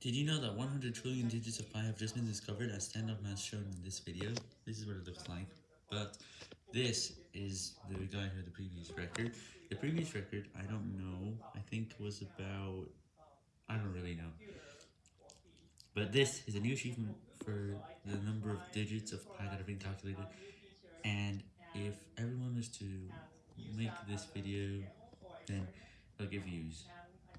Did you know that 100 trillion digits of pi have just been discovered as stand-up math shown in this video? This is what it looks like, but this is the guy who had the previous record. The previous record, I don't know, I think was about, I don't really know. But this is a new achievement for the number of digits of pi that have been calculated, and if everyone was to make this video, then it'll give views.